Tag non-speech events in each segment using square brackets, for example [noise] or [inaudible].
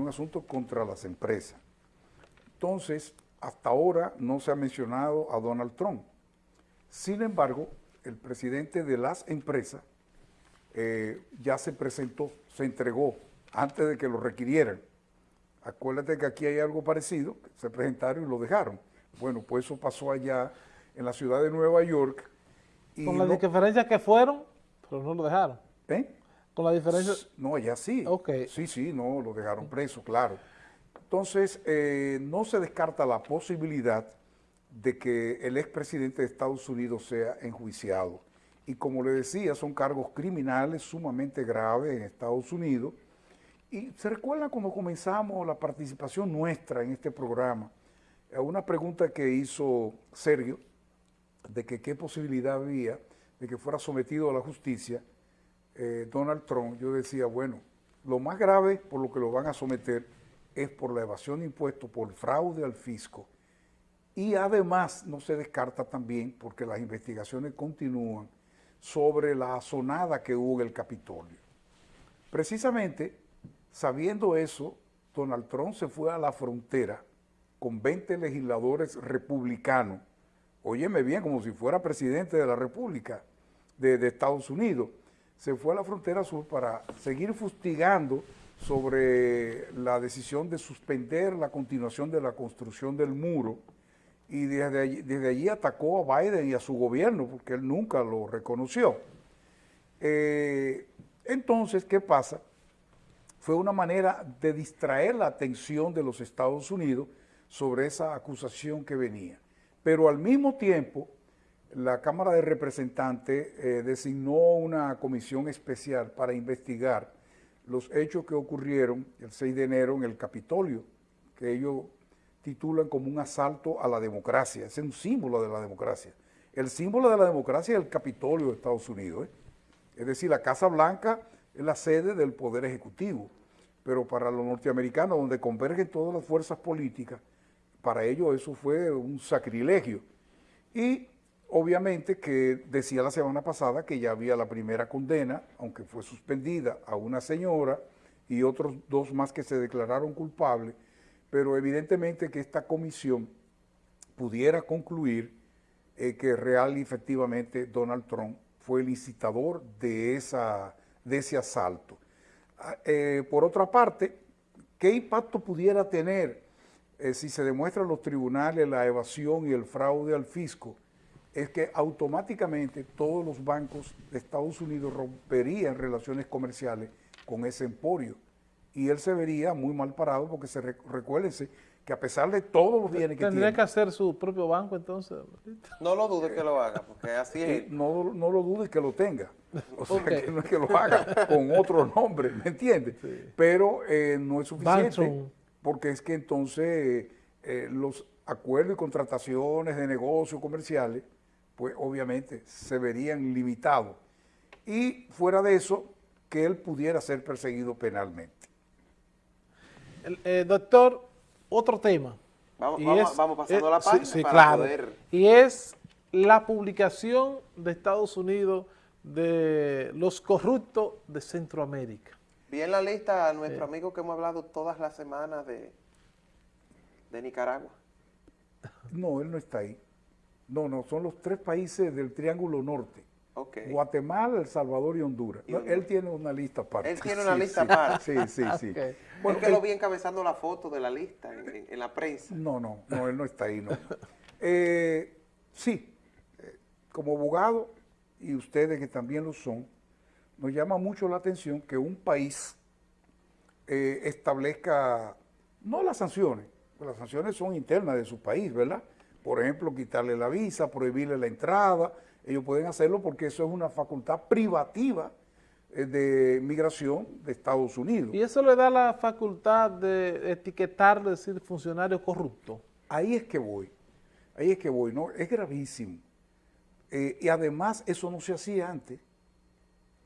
un asunto contra las empresas. Entonces, hasta ahora no se ha mencionado a Donald Trump. Sin embargo, el presidente de las empresas eh, ya se presentó, se entregó antes de que lo requirieran. Acuérdate que aquí hay algo parecido, se presentaron y lo dejaron. Bueno, pues eso pasó allá en la ciudad de Nueva York. Y Con la diferencia que fueron, pero no lo dejaron. ¿Eh? Con la diferencia... No, allá sí. Sí, sí, no, lo dejaron preso, claro. Entonces, eh, no se descarta la posibilidad de que el expresidente de Estados Unidos sea enjuiciado. Y como le decía, son cargos criminales sumamente graves en Estados Unidos. Y se recuerda cuando comenzamos la participación nuestra en este programa, una pregunta que hizo Sergio, de que qué posibilidad había de que fuera sometido a la justicia eh, Donald Trump, yo decía, bueno, lo más grave por lo que lo van a someter es por la evasión de impuestos, por fraude al fisco. Y además no se descarta también, porque las investigaciones continúan, sobre la azonada que hubo en el Capitolio. Precisamente, sabiendo eso, Donald Trump se fue a la frontera con 20 legisladores republicanos, óyeme bien, como si fuera presidente de la República de, de Estados Unidos, se fue a la frontera sur para seguir fustigando sobre la decisión de suspender la continuación de la construcción del muro y desde allí, atacó a Biden y a su gobierno porque él nunca lo reconoció. Eh, entonces, ¿qué pasa? Fue una manera de distraer la atención de los Estados Unidos sobre esa acusación que venía. Pero al mismo tiempo, la Cámara de Representantes eh, designó una comisión especial para investigar los hechos que ocurrieron el 6 de enero en el Capitolio, que ellos titulan como un asalto a la democracia. es un símbolo de la democracia. El símbolo de la democracia es el Capitolio de Estados Unidos. ¿eh? Es decir, la Casa Blanca es la sede del Poder Ejecutivo, pero para los norteamericanos, donde convergen todas las fuerzas políticas, para ellos eso fue un sacrilegio. Y obviamente que decía la semana pasada que ya había la primera condena, aunque fue suspendida a una señora y otros dos más que se declararon culpables, pero evidentemente que esta comisión pudiera concluir eh, que real y efectivamente Donald Trump fue el incitador de, ese asalto. Ah, eh, por otra parte, ¿qué impacto pudiera tener eh, si se demuestra en los tribunales la evasión y el fraude al fisco? Es que automáticamente todos los bancos de Estados Unidos romperían relaciones comerciales con ese emporio y él se vería muy mal parado porque se recuérdense que a pesar de todos los bienes que tiene... ¿Tendría que hacer su propio banco entonces? No lo dudes que lo haga, porque así es. No, no lo dudes que lo tenga. O sea, que no es que lo haga con otro nombre, ¿me entiendes? Pero eh, no es suficiente porque es que entonces eh, los acuerdos y contrataciones de negocios comerciales, pues obviamente se verían limitados. Y fuera de eso, que él pudiera ser perseguido penalmente. Eh, doctor, otro tema. Vamos, pasando a la página sí, claro. Y es la publicación de Estados Unidos de los corruptos de Centroamérica. Vi en la lista a nuestro amigo que hemos hablado todas las semanas de, de Nicaragua. No, él no está ahí. No, no, son los tres países del Triángulo Norte. Guatemala, El Salvador y Honduras. él tiene una lista aparte. Él tiene [laughs] una lista aparte. Sí, sí, sí. Bueno, que lo vi encabezando la foto de la lista en, la prensa. No, no, no, él no está ahí, no. Eh, sí, eh, como abogado, y ustedes que también lo son, nos llama mucho la atención que un país eh, establezca, no las sanciones, las sanciones son internas de su país, ¿verdad? Por ejemplo, quitarle la visa, prohibirle la entrada, ellos pueden hacerlo porque eso es una facultad privativa eh, de migración de Estados Unidos. ¿Y eso le da la facultad de etiquetar, decir, funcionario corrupto? Ahí es que voy, ahí es que voy, ¿no? Es gravísimo. Eh, y además eso no se hacía antes.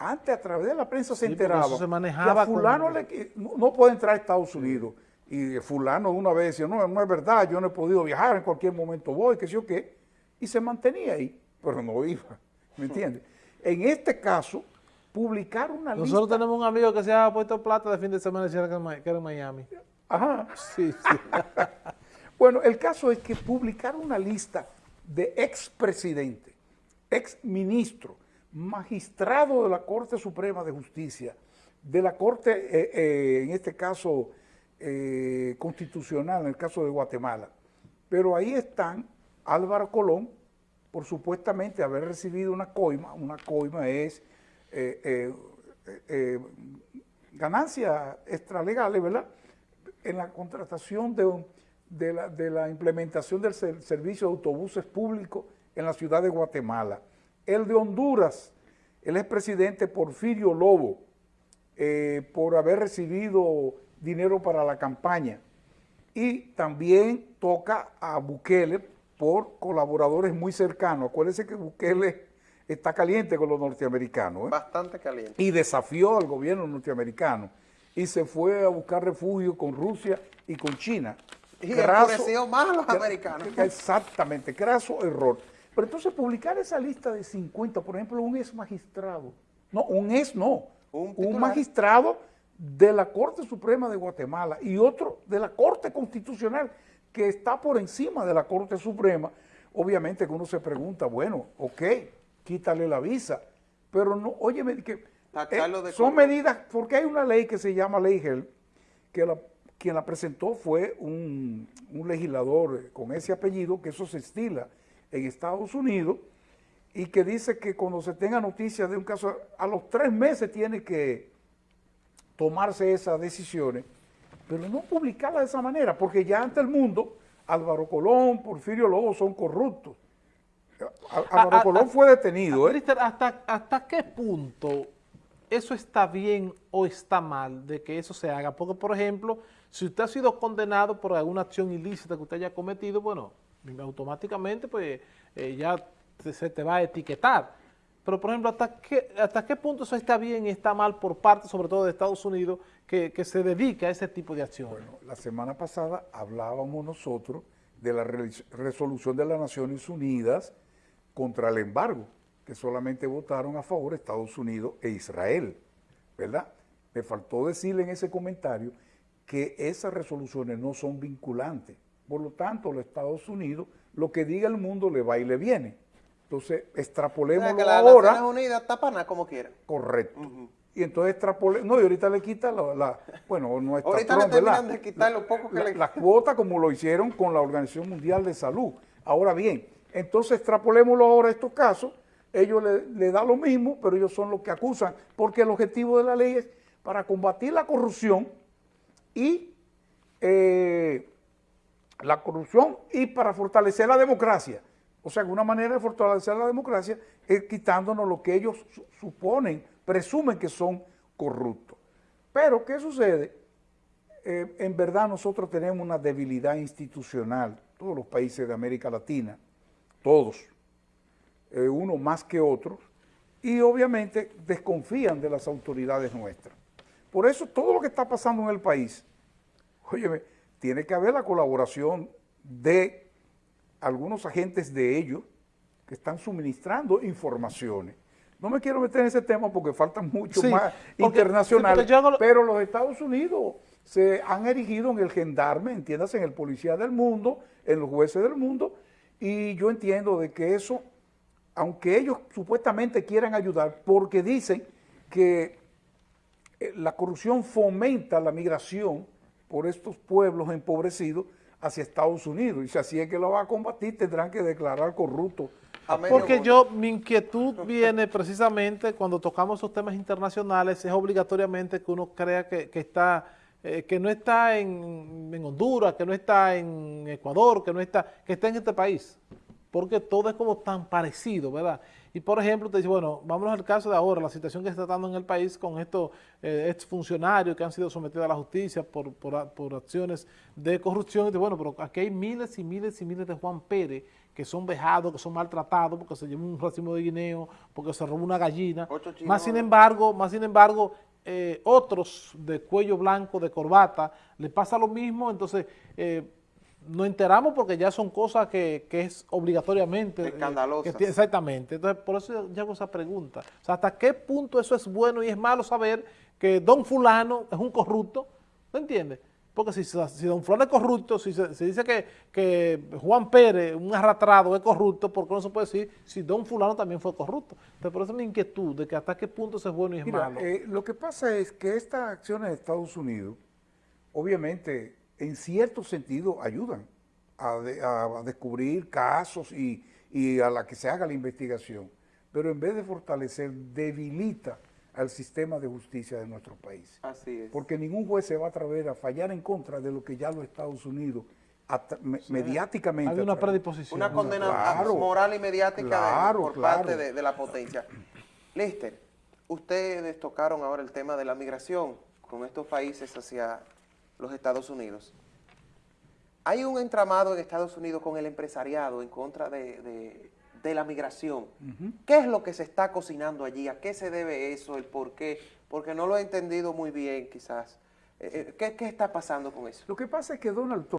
Antes a través de la prensa se enteraba se manejaba fulano no, puede entrar a Estados Unidos. Y fulano una vez decía, no, no es verdad, yo no he podido viajar, en cualquier momento voy, qué sé yo qué. Y se mantenía ahí pero no iba, [laughs] ¿me entiendes? En este caso, publicar una lista. Nosotros tenemos un amigo que se ha puesto plata de fin de semana que era en Miami. Ajá. Sí, sí. [laughs] Bueno, el caso es que publicar una lista de expresidente, exministro, magistrado de la Corte Suprema de Justicia, de la Corte, eh, eh, en este caso, eh, constitucional, en el caso de Guatemala. Pero ahí están Álvaro Colón, por supuestamente haber recibido una coima, una coima es eh, eh, ganancias extralegales, ¿verdad? En la contratación de, la, implementación del ser- servicio de autobuses públicos en la ciudad de Guatemala. El de Honduras, el expresidente Porfirio Lobo, por haber recibido dinero para la campaña. Y también toca a Bukele por colaboradores muy cercanos. Acuérdense que Bukele está caliente con los norteamericanos. ¿eh? Bastante caliente. y desafió al gobierno norteamericano y se fue a buscar refugio con Rusia y con China. Y enfureció más a los americanos. [laughs] Exactamente, graso error. Pero entonces publicar esa lista de 50, por ejemplo, un ex magistrado, no, un ex no, Un magistrado de la Corte Suprema de Guatemala y otro de la Corte Constitucional que está por encima de la Corte Suprema, obviamente que uno se pregunta, bueno, ok, quítale la visa, pero no, óyeme, que eh, son medidas, porque hay una ley que se llama Ley Gel, que la- quien la presentó fue un, un legislador con ese apellido, que eso se estila en Estados Unidos, y que dice que cuando se tenga noticia de un caso, a los tres meses tiene que tomarse esas decisiones, pero no publicarlas de esa manera, porque ya ante el mundo, Álvaro Colón, Porfirio Lobo son corruptos. Álvaro A- a- Colón a- fue detenido, ¿eh? Cristian, ¿hasta, ¿hasta qué punto eso está bien o está mal de que eso se haga? Porque, por ejemplo, si usted ha sido condenado por alguna acción ilícita que usted haya cometido, bueno, automáticamente pues eh, ya se te va a etiquetar. Pero, por ejemplo, ¿hasta qué, ¿hasta qué punto eso está bien y está mal por parte, sobre todo de Estados Unidos, que, que se dedica a ese tipo de acciones? Bueno, la semana pasada hablábamos nosotros de la re- resolución de las Naciones Unidas contra el embargo, que solamente votaron a favor Estados Unidos e Israel, ¿verdad? Me faltó decirle en ese comentario que esas resoluciones no son vinculantes. Por lo tanto, los Estados Unidos, lo que diga el mundo le va y le viene. Entonces, O sea, extrapolémoslo que las ahora. Naciones Unidas tapan a como quieran. Correcto. Y entonces extrapolé, no, y ahorita le quita la, la- bueno, no está Ahorita le terminan de quitar lo poco que La- le- Las cuotas como lo hicieron con la Organización Mundial de Salud. Ahora bien, entonces extrapolémoslo ahora a estos casos, ellos le, le da lo mismo, pero ellos son los que acusan, porque el objetivo de la ley es para combatir la corrupción y eh, la corrupción y para fortalecer la democracia. O sea, que una manera de fortalecer la democracia es quitándonos lo que ellos su- suponen, presumen que son corruptos. Pero, ¿qué sucede? Eh, en verdad nosotros tenemos una debilidad institucional, todos los países de América Latina, todos, eh, uno más que otros, y obviamente desconfían de las autoridades nuestras. Por eso todo lo que está pasando en el país, óyeme, tiene que haber la colaboración de algunos agentes de ellos que están suministrando informaciones. No me quiero meter en ese tema porque faltan mucho Sí, más porque- internacionales, sí, lo- pero los Estados Unidos se han erigido en el gendarme, entiendas, en el policía del mundo, en los jueces del mundo, y yo entiendo de que eso, aunque ellos supuestamente quieran ayudar, porque dicen que eh, la corrupción fomenta la migración por estos pueblos empobrecidos hacia Estados Unidos, y si así es que lo va a combatir, tendrán que declarar corrupto. Porque yo, mi inquietud [laughs] viene precisamente cuando tocamos esos temas internacionales, es obligatoriamente que uno crea que, que está, eh, que no está en, en Honduras, que no está en Ecuador, que no está, que está en este país. Porque todo es como tan parecido, ¿verdad? Y por ejemplo, te dice, bueno, vámonos al caso de ahora, la situación que se está dando en el país con estos eh, exfuncionarios que han sido sometidos a la justicia por, por, por acciones de corrupción. Y dice, bueno, pero aquí hay miles y miles y miles de Juan Pérez que son vejados, que son maltratados porque se llevó un racimo de guineo, porque se robó una gallina. Más sin embargo, más sin embargo, eh, otros de cuello blanco, de corbata, le pasa lo mismo, entonces... eh, nos enteramos porque ya son cosas que, que es obligatoriamente. eh, Escandalosas. que exactamente. Entonces, por eso yo hago esa pregunta. O sea, ¿hasta qué punto eso es bueno y es malo saber que don fulano es un corrupto? ¿No entiendes? Porque si, si don fulano es corrupto, si se, dice que, que Juan Pérez, un arrastrado, es corrupto, ¿por qué no se puede decir si don fulano también fue corrupto? Entonces, por eso mi inquietud de que hasta qué punto eso es bueno y es Mira, malo. eh, lo que pasa es que estas acciones de Estados Unidos, obviamente, en cierto sentido ayudan a, de- a descubrir casos y, y a la que se haga la investigación, pero en vez de fortalecer, debilita al sistema de justicia de nuestro país. Así es. Porque ningún juez se va a atrever a fallar en contra de lo que ya los Estados Unidos mediáticamente... Hay una predisposición. Una condena Claro, moral y mediática de- por claro. parte de, de la potencia. Lister, ustedes tocaron ahora el tema de la migración con estos países hacia los Estados Unidos. Hay un entramado en Estados Unidos con el empresariado en contra de, de- de la migración. ¿Qué es lo que se está cocinando allí? ¿A qué se debe eso? ¿El por qué? Porque no lo he entendido muy bien quizás. Eh, eh, ¿Qué, qué está pasando con eso? Lo que pasa es que Donald Trump